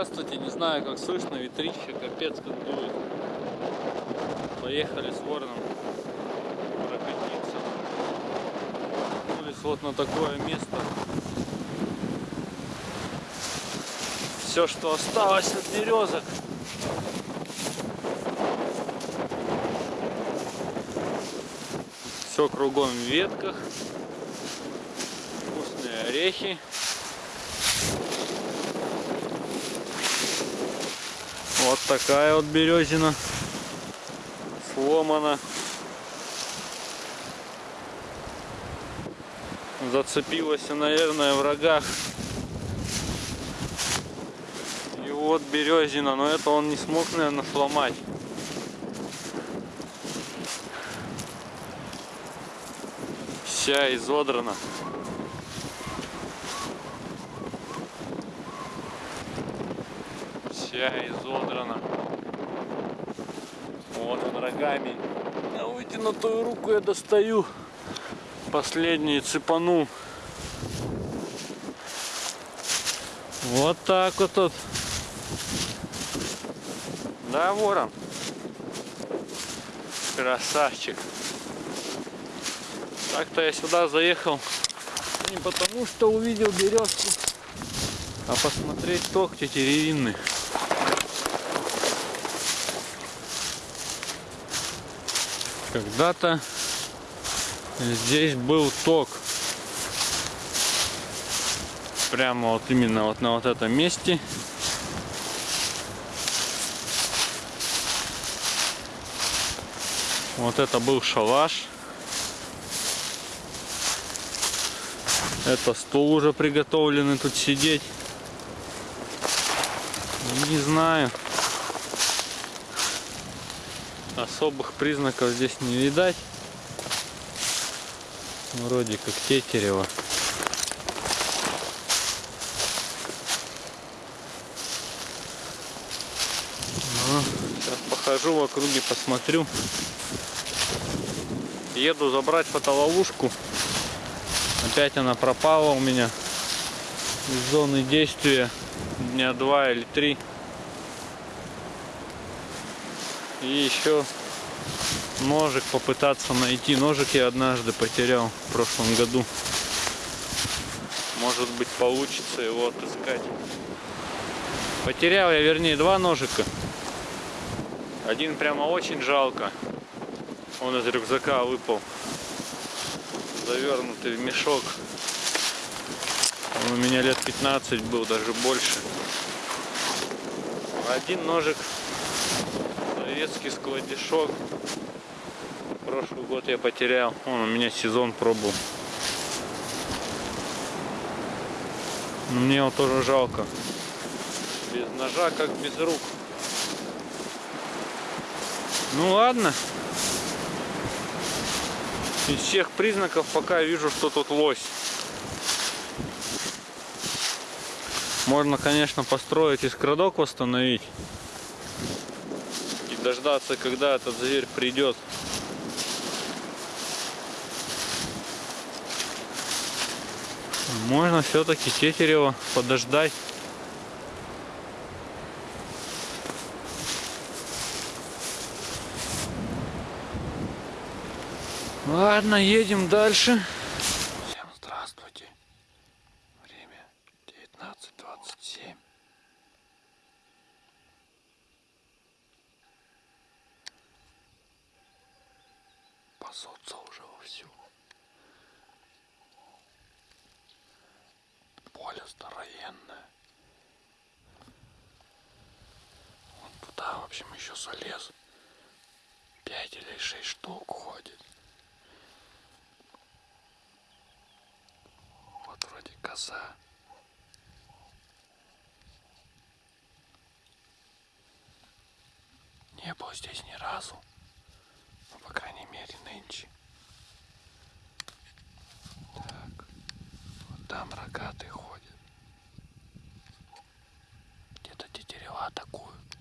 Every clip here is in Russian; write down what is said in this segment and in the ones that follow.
Здравствуйте, не знаю как слышно, ветрище капец как дует. Поехали с вороном прокатиться. Вернулись вот на такое место. Все, что осталось от березок. Все кругом в ветках. Вкусные орехи. Вот такая вот березина сломана. Зацепилась, наверное, в рогах. И вот березина, но это он не смог, наверное, сломать. Вся изодрана. Вся изодрана. Вот он рогами. На вытянутую руку я достаю. Последний цепанул. Вот так вот тут. Да, ворон. Красавчик. Так-то я сюда заехал не потому, что увидел березку, а посмотреть ток тетеревинный. Когда-то здесь был ток. Прямо вот именно вот на вот этом месте. Вот это был шалаш. Это стул уже приготовленный тут сидеть. Не знаю особых признаков здесь не видать. Вроде как тетерево. Ну, сейчас похожу в округе, посмотрю. Еду забрать фотоловушку. Опять она пропала у меня из зоны действия дня два или три. И еще ножик попытаться найти. Ножик я однажды потерял в прошлом году. Может быть получится его отыскать. Потерял я, вернее, два ножика. Один прямо очень жалко. Он из рюкзака выпал. Завернутый в мешок. Он у меня лет 15 был, даже больше. Один ножик советский складишок. Прошлый год я потерял. Он у меня сезон пробовал. Но мне его тоже жалко. Без ножа, как без рук. Ну ладно. Из всех признаков пока вижу, что тут лось. Можно, конечно, построить и скрадок восстановить дождаться, когда этот зверь придет. Можно все-таки Тетерева подождать. Ладно, едем дальше. Пасутся уже вовсю. Поле здоровенное. Вот туда, в общем, еще залез. Пять или шесть штук ходит. Вот вроде коза. Не было здесь ни разу по крайней мере, нынче. Так, вот там рогатый ходит. Где-то тетерева атакуют.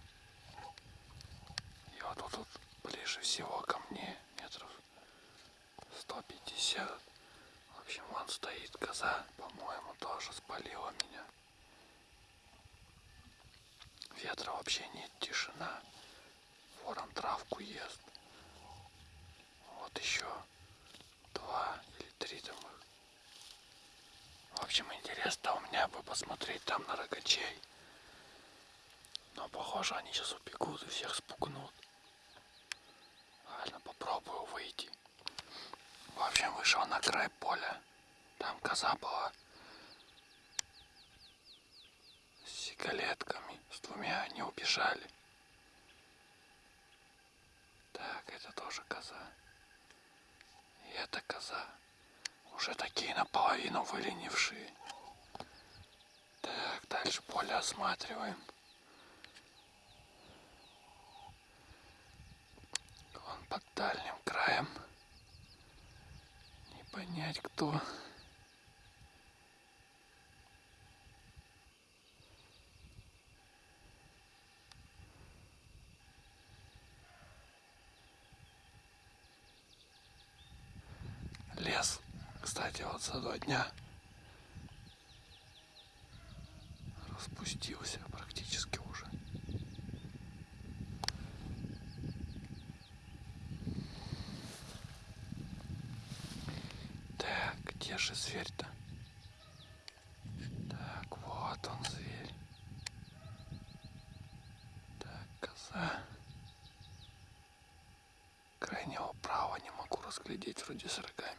И вот тут вот ближе всего ко мне, метров 150. В общем, вон стоит коза, по-моему, тоже спалила меня. Ветра вообще нет, тишина. Ворон травку ест. Еще два или три там их. В общем, интересно у меня бы посмотреть там на рогачей. Но похоже они сейчас убегут и всех спугнут. Ладно, попробую выйти. В общем, вышел на край поля. Там коза была. С сигалетками. С двумя они убежали. Так, это тоже коза. И это коза. Уже такие наполовину выленившие. Так, дальше поле осматриваем. Вон под дальним краем. Не понять кто. Кстати, вот за два дня распустился практически уже. Так, где же зверь-то? Так, вот он зверь. Так, коза. Крайнего права не могу разглядеть вроде с рогами.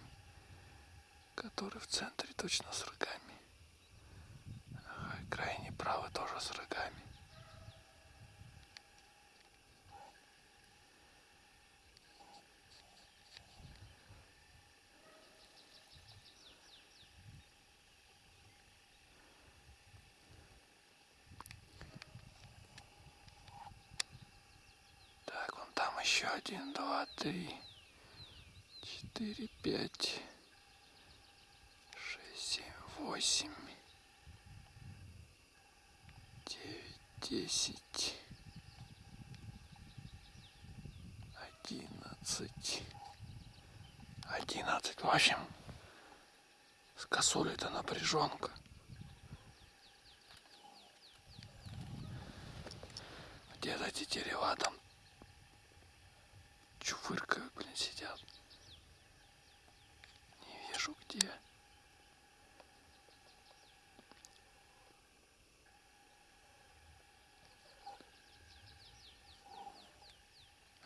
Который в центре точно с рогами. Ага, и крайний правый тоже с рогами. Так, вон там еще один, два, три, четыре, пять, шесть, семь, восемь, девять, десять, одиннадцать, одиннадцать. В общем, с косулей-то напряженка. Где-то тетерева там чувыркают, блин, сидят. Не вижу где.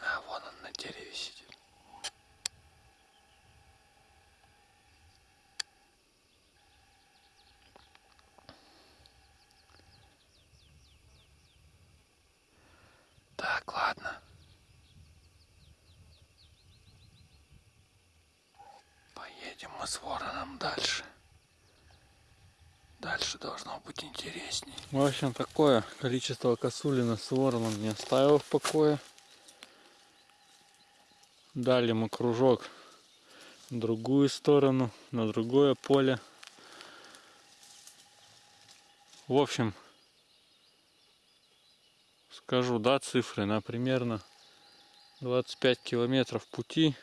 А, вон он на дереве сидит. Так, ладно. Поедем мы с вороном дальше. Дальше должно быть интересней. В общем, такое количество косулина с вороном не оставил в покое. Дали мы кружок в другую сторону, на другое поле. В общем, скажу, да, цифры на примерно 25 километров пути,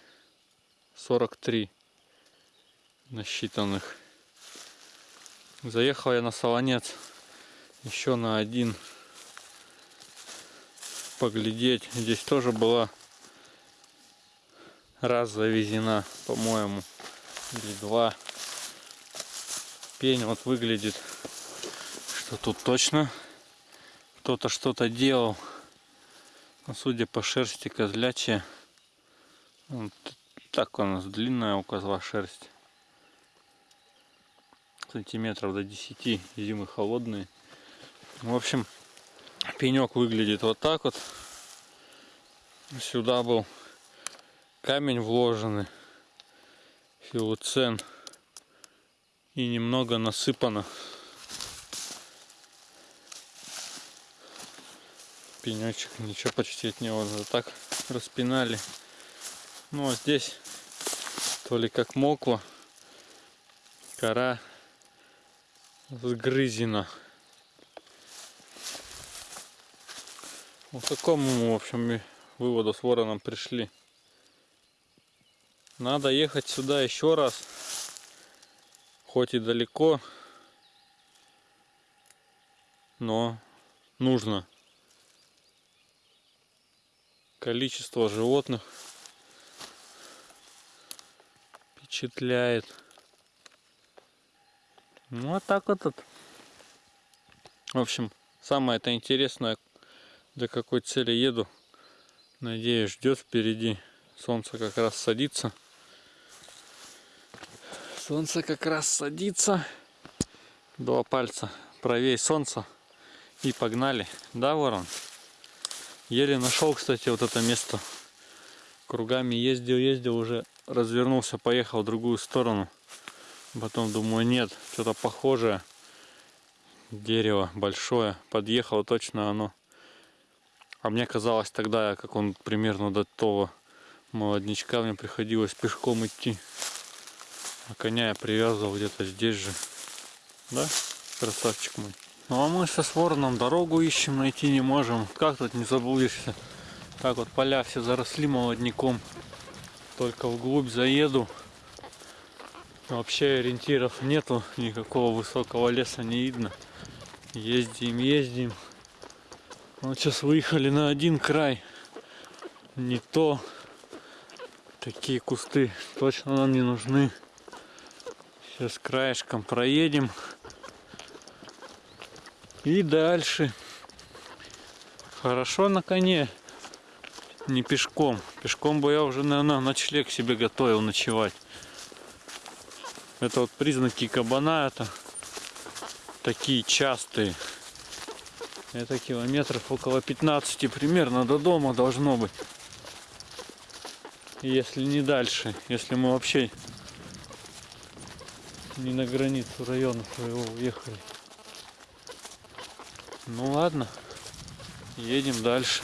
43 насчитанных. Заехал я на Солонец еще на один поглядеть. Здесь тоже была раз завезена, по-моему, или два. Пень вот выглядит, что тут точно кто-то что-то делал. Но судя по шерсти козлячья, вот так у нас длинная у козла шерсть сантиметров до 10 зимы холодные. В общем пенек выглядит вот так вот. Сюда был камень вложенный. Филуцен и немного насыпано пенечек. Ничего почти от него вот так распинали. Ну а здесь то ли как моква кора сгрызено. Вот к такому, в общем, выводу с вороном пришли. Надо ехать сюда еще раз. Хоть и далеко, но нужно. Количество животных впечатляет. Ну а так вот это. В общем, самое это интересное, для какой цели еду. Надеюсь, ждет впереди. Солнце как раз садится. Солнце как раз садится. Два пальца правее солнца. И погнали. Да, ворон? Еле нашел, кстати, вот это место. Кругами ездил, ездил, уже развернулся, поехал в другую сторону. Потом думаю, нет, что-то похожее. Дерево большое. Подъехал точно оно. А мне казалось тогда, как он примерно до того молодничка, мне приходилось пешком идти. А коня я привязывал где-то здесь же. Да, красавчик мой. Ну а мы со Вороном дорогу ищем, найти не можем. Как тут не заблудишься? Так вот поля все заросли молодняком. Только вглубь заеду. Вообще ориентиров нету, никакого высокого леса не видно. Ездим, ездим. Вот сейчас выехали на один край. Не то. Такие кусты точно нам не нужны. Сейчас краешком проедем. И дальше. Хорошо на коне. Не пешком. Пешком бы я уже, наверное, ночлег себе готовил ночевать. Это вот признаки кабана. Это такие частые. Это километров около 15 примерно до дома должно быть. Если не дальше. Если мы вообще не на границу района своего уехали. Ну ладно, едем дальше.